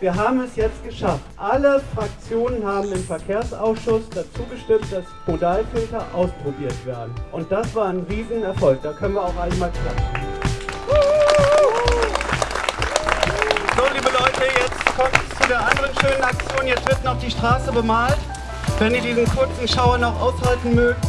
Wir haben es jetzt geschafft. Alle Fraktionen haben im Verkehrsausschuss dazu gestimmt, dass Modalfilter ausprobiert werden. Und das war ein Riesenerfolg. Da können wir auch einmal klatschen. So, liebe Leute, jetzt kommt es zu der anderen schönen Aktion. Jetzt wird noch die Straße bemalt. Wenn ihr diesen kurzen Schauer noch aushalten mögt,